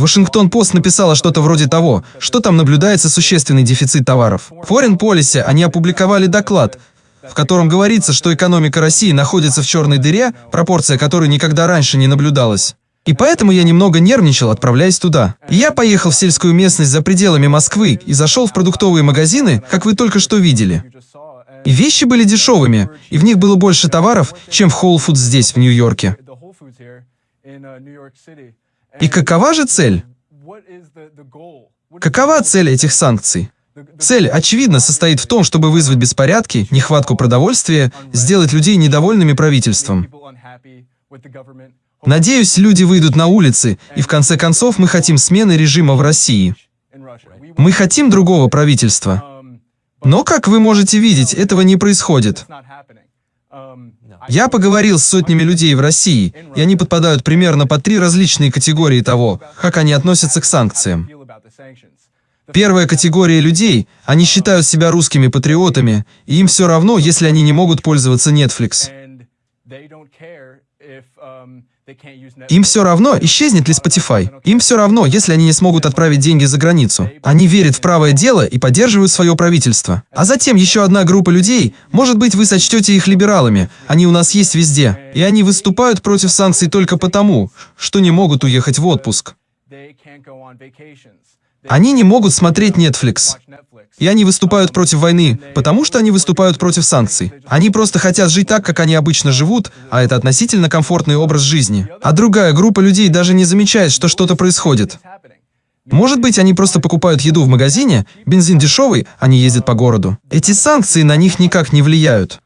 Вашингтон-Пост написала что-то вроде того, что там наблюдается существенный дефицит товаров. В Foreign Policy они опубликовали доклад, в котором говорится, что экономика России находится в черной дыре, пропорция которой никогда раньше не наблюдалась. И поэтому я немного нервничал, отправляясь туда. И я поехал в сельскую местность за пределами Москвы и зашел в продуктовые магазины, как вы только что видели. И вещи были дешевыми, и в них было больше товаров, чем в Whole Foods здесь, в Нью-Йорке. И какова же цель? Какова цель этих санкций? Цель, очевидно, состоит в том, чтобы вызвать беспорядки, нехватку продовольствия, сделать людей недовольными правительством. Надеюсь, люди выйдут на улицы, и в конце концов мы хотим смены режима в России. Мы хотим другого правительства. Но, как вы можете видеть, этого не происходит. Я поговорил с сотнями людей в России, и они подпадают примерно под три различные категории того, как они относятся к санкциям. Первая категория людей, они считают себя русскими патриотами, и им все равно, если они не могут пользоваться Netflix. Им все равно, исчезнет ли Spotify. Им все равно, если они не смогут отправить деньги за границу. Они верят в правое дело и поддерживают свое правительство. А затем еще одна группа людей, может быть, вы сочтете их либералами, они у нас есть везде. И они выступают против санкций только потому, что не могут уехать в отпуск. Они не могут смотреть Netflix. И они выступают против войны, потому что они выступают против санкций. Они просто хотят жить так, как они обычно живут, а это относительно комфортный образ жизни. А другая группа людей даже не замечает, что что-то происходит. Может быть, они просто покупают еду в магазине, бензин дешевый, они ездят по городу. Эти санкции на них никак не влияют.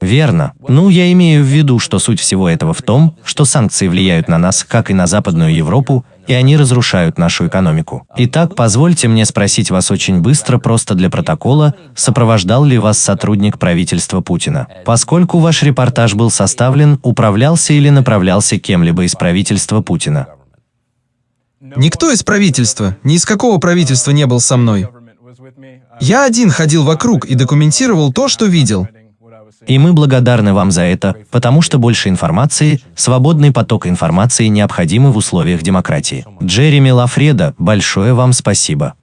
Верно. Ну, я имею в виду, что суть всего этого в том, что санкции влияют на нас, как и на Западную Европу, и они разрушают нашу экономику. Итак, позвольте мне спросить вас очень быстро, просто для протокола, сопровождал ли вас сотрудник правительства Путина? Поскольку ваш репортаж был составлен, управлялся или направлялся кем-либо из правительства Путина? Никто из правительства, ни из какого правительства не был со мной. Я один ходил вокруг и документировал то, что видел. И мы благодарны вам за это, потому что больше информации, свободный поток информации необходимы в условиях демократии. Джереми Лафреда, большое вам спасибо.